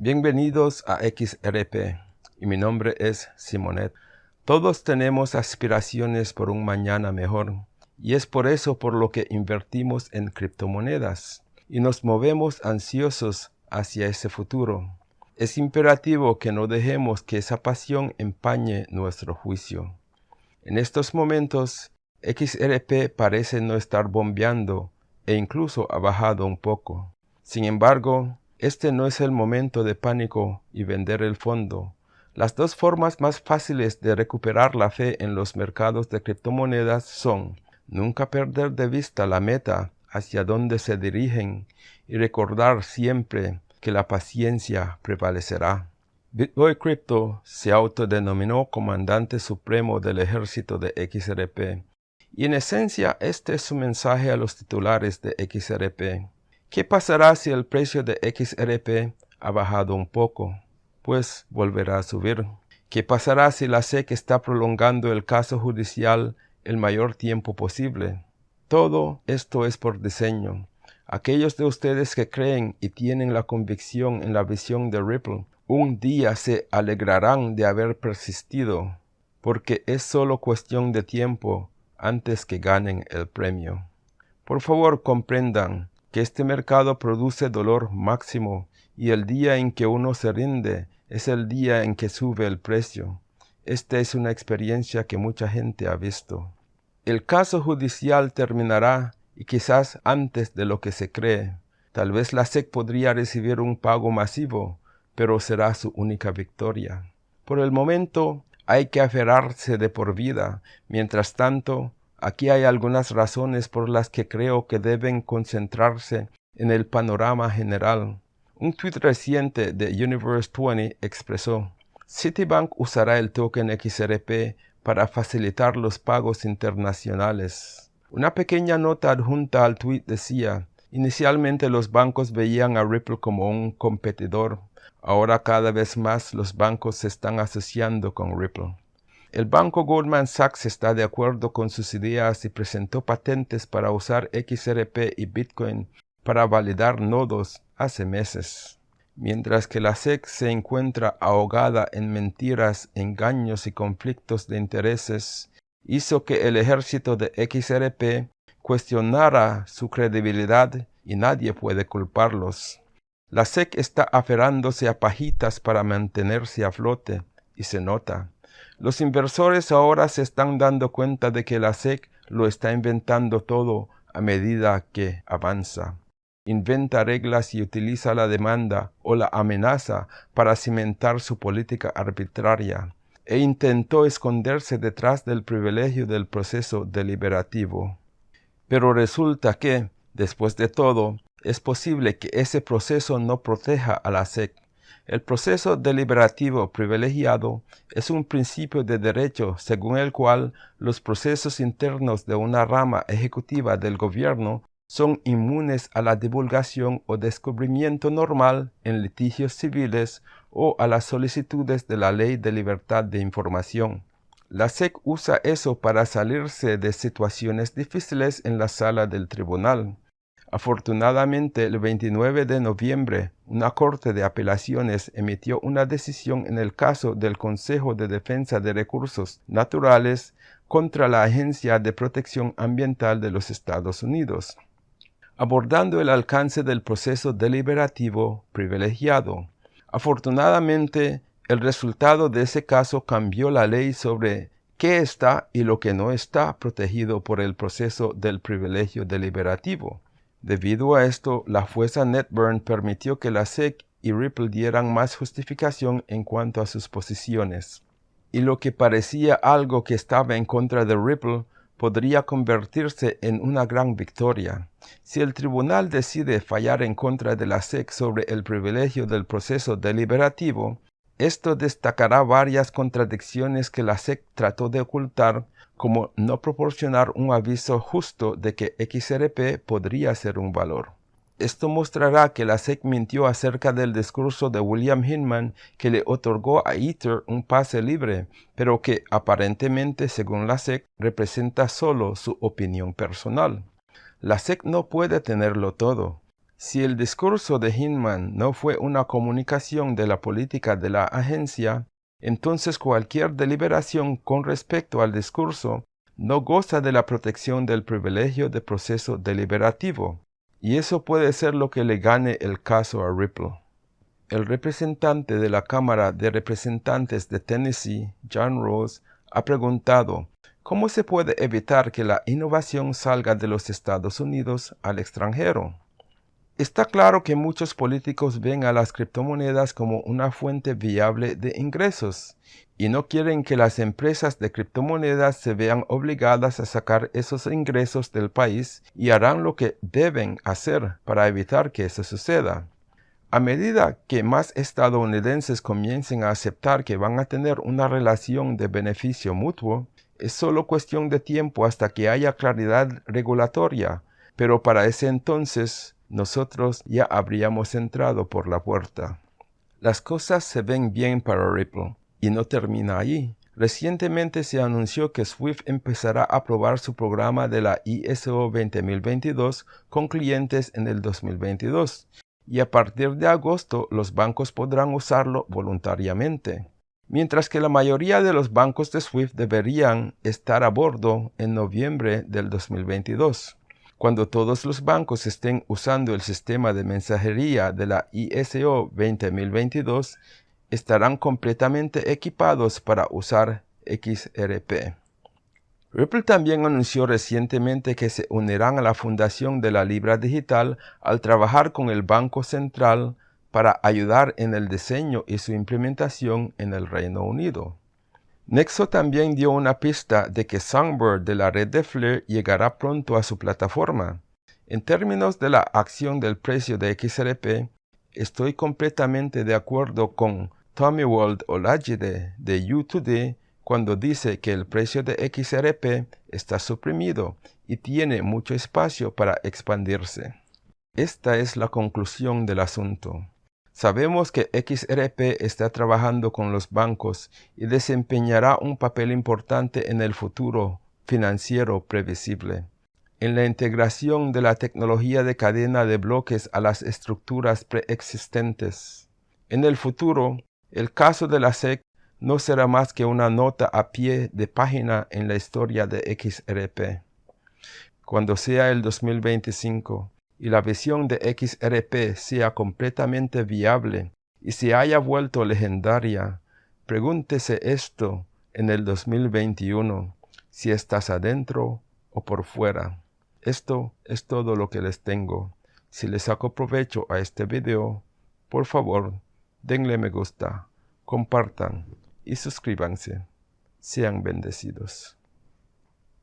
Bienvenidos a XRP y mi nombre es Simonet. Todos tenemos aspiraciones por un mañana mejor y es por eso por lo que invertimos en criptomonedas y nos movemos ansiosos hacia ese futuro. Es imperativo que no dejemos que esa pasión empañe nuestro juicio. En estos momentos, XRP parece no estar bombeando e incluso ha bajado un poco. Sin embargo, este no es el momento de pánico y vender el fondo. Las dos formas más fáciles de recuperar la fe en los mercados de criptomonedas son nunca perder de vista la meta hacia donde se dirigen y recordar siempre que la paciencia prevalecerá. Bitboy Crypto se autodenominó comandante supremo del ejército de XRP y en esencia este es su mensaje a los titulares de XRP. ¿Qué pasará si el precio de XRP ha bajado un poco? Pues volverá a subir. ¿Qué pasará si la SEC está prolongando el caso judicial el mayor tiempo posible? Todo esto es por diseño. Aquellos de ustedes que creen y tienen la convicción en la visión de Ripple, un día se alegrarán de haber persistido, porque es solo cuestión de tiempo antes que ganen el premio. Por favor comprendan que este mercado produce dolor máximo y el día en que uno se rinde es el día en que sube el precio. Esta es una experiencia que mucha gente ha visto. El caso judicial terminará y quizás antes de lo que se cree. Tal vez la SEC podría recibir un pago masivo, pero será su única victoria. Por el momento hay que aferrarse de por vida. Mientras tanto, Aquí hay algunas razones por las que creo que deben concentrarse en el panorama general. Un tweet reciente de Universe 20 expresó, Citibank usará el token XRP para facilitar los pagos internacionales. Una pequeña nota adjunta al tweet decía, inicialmente los bancos veían a Ripple como un competidor, ahora cada vez más los bancos se están asociando con Ripple. El banco Goldman Sachs está de acuerdo con sus ideas y presentó patentes para usar XRP y Bitcoin para validar nodos hace meses. Mientras que la SEC se encuentra ahogada en mentiras, engaños y conflictos de intereses, hizo que el ejército de XRP cuestionara su credibilidad y nadie puede culparlos. La SEC está aferrándose a pajitas para mantenerse a flote, y se nota. Los inversores ahora se están dando cuenta de que la SEC lo está inventando todo a medida que avanza. Inventa reglas y utiliza la demanda o la amenaza para cimentar su política arbitraria e intentó esconderse detrás del privilegio del proceso deliberativo. Pero resulta que, después de todo, es posible que ese proceso no proteja a la SEC el proceso deliberativo privilegiado es un principio de derecho según el cual los procesos internos de una rama ejecutiva del gobierno son inmunes a la divulgación o descubrimiento normal en litigios civiles o a las solicitudes de la Ley de Libertad de Información. La SEC usa eso para salirse de situaciones difíciles en la sala del tribunal. Afortunadamente, el 29 de noviembre, una corte de apelaciones emitió una decisión en el caso del Consejo de Defensa de Recursos Naturales contra la Agencia de Protección Ambiental de los Estados Unidos, abordando el alcance del proceso deliberativo privilegiado. Afortunadamente, el resultado de ese caso cambió la ley sobre qué está y lo que no está protegido por el proceso del privilegio deliberativo. Debido a esto, la fuerza NetBurn permitió que la SEC y Ripple dieran más justificación en cuanto a sus posiciones. Y lo que parecía algo que estaba en contra de Ripple podría convertirse en una gran victoria. Si el tribunal decide fallar en contra de la SEC sobre el privilegio del proceso deliberativo, esto destacará varias contradicciones que la SEC trató de ocultar como no proporcionar un aviso justo de que XRP podría ser un valor. Esto mostrará que la SEC mintió acerca del discurso de William Hinman que le otorgó a Ether un pase libre, pero que aparentemente, según la SEC, representa solo su opinión personal. La SEC no puede tenerlo todo. Si el discurso de Hinman no fue una comunicación de la política de la agencia, entonces cualquier deliberación con respecto al discurso no goza de la protección del privilegio de proceso deliberativo, y eso puede ser lo que le gane el caso a Ripple. El representante de la Cámara de Representantes de Tennessee, John Rose, ha preguntado ¿Cómo se puede evitar que la innovación salga de los Estados Unidos al extranjero? Está claro que muchos políticos ven a las criptomonedas como una fuente viable de ingresos y no quieren que las empresas de criptomonedas se vean obligadas a sacar esos ingresos del país y harán lo que deben hacer para evitar que eso suceda. A medida que más estadounidenses comiencen a aceptar que van a tener una relación de beneficio mutuo, es solo cuestión de tiempo hasta que haya claridad regulatoria, pero para ese entonces nosotros ya habríamos entrado por la puerta. Las cosas se ven bien para Ripple, y no termina allí. Recientemente se anunció que Swift empezará a probar su programa de la ISO 20022 con clientes en el 2022, y a partir de agosto los bancos podrán usarlo voluntariamente. Mientras que la mayoría de los bancos de Swift deberían estar a bordo en noviembre del 2022. Cuando todos los bancos estén usando el sistema de mensajería de la ISO 20022, estarán completamente equipados para usar XRP. Ripple también anunció recientemente que se unirán a la fundación de la Libra Digital al trabajar con el Banco Central para ayudar en el diseño y su implementación en el Reino Unido. Nexo también dio una pista de que Songbird de la red de Flare llegará pronto a su plataforma. En términos de la acción del precio de XRP, estoy completamente de acuerdo con Tommy Wald Olajide de U2D cuando dice que el precio de XRP está suprimido y tiene mucho espacio para expandirse. Esta es la conclusión del asunto. Sabemos que XRP está trabajando con los bancos y desempeñará un papel importante en el futuro financiero previsible. En la integración de la tecnología de cadena de bloques a las estructuras preexistentes. En el futuro, el caso de la SEC no será más que una nota a pie de página en la historia de XRP. Cuando sea el 2025, y la visión de XRP sea completamente viable y se haya vuelto legendaria, pregúntese esto en el 2021, si estás adentro o por fuera. Esto es todo lo que les tengo. Si les saco provecho a este video, por favor, denle me gusta, compartan y suscríbanse. Sean bendecidos.